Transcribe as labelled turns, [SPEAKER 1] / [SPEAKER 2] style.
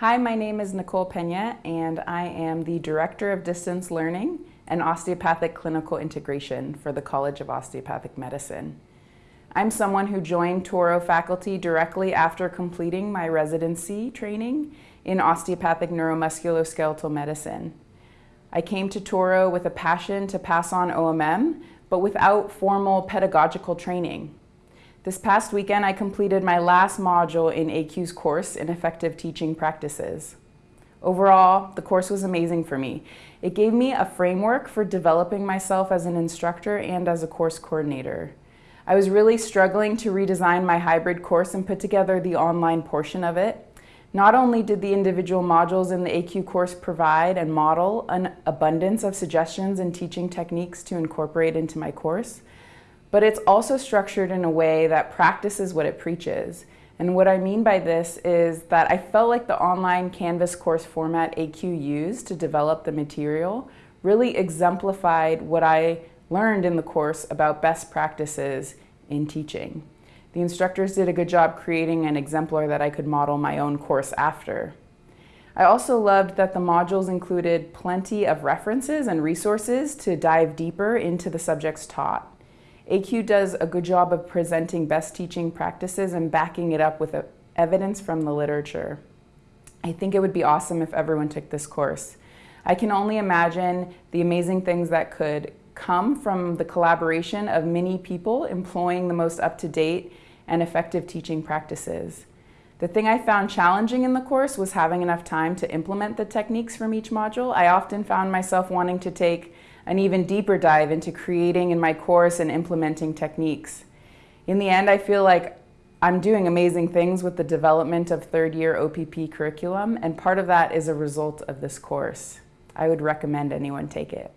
[SPEAKER 1] Hi, my name is Nicole Pena and I am the Director of Distance Learning and Osteopathic Clinical Integration for the College of Osteopathic Medicine. I'm someone who joined Touro faculty directly after completing my residency training in osteopathic neuromusculoskeletal medicine. I came to Touro with a passion to pass on OMM, but without formal pedagogical training. This past weekend, I completed my last module in ACUE's course in Effective Teaching Practices. Overall, the course was amazing for me. It gave me a framework for developing myself as an instructor and as a course coordinator. I was really struggling to redesign my hybrid course and put together the online portion of it. Not only did the individual modules in the AQ course provide and model an abundance of suggestions and teaching techniques to incorporate into my course, but it's also structured in a way that practices what it preaches. And what I mean by this is that I felt like the online Canvas course format ACUE used to develop the material really exemplified what I learned in the course about best practices in teaching. The instructors did a good job creating an exemplar that I could model my own course after. I also loved that the modules included plenty of references and resources to dive deeper into the subjects taught. ACUE does a good job of presenting best teaching practices and backing it up with uh, evidence from the literature. I think it would be awesome if everyone took this course. I can only imagine the amazing things that could come from the collaboration of many people employing the most up-to-date and effective teaching practices. The thing I found challenging in the course was having enough time to implement the techniques from each module. I often found myself wanting to take an even deeper dive into creating in my course and implementing techniques. In the end, I feel like I'm doing amazing things with the development of third year OPP curriculum, and part of that is a result of this course. I would recommend anyone take it.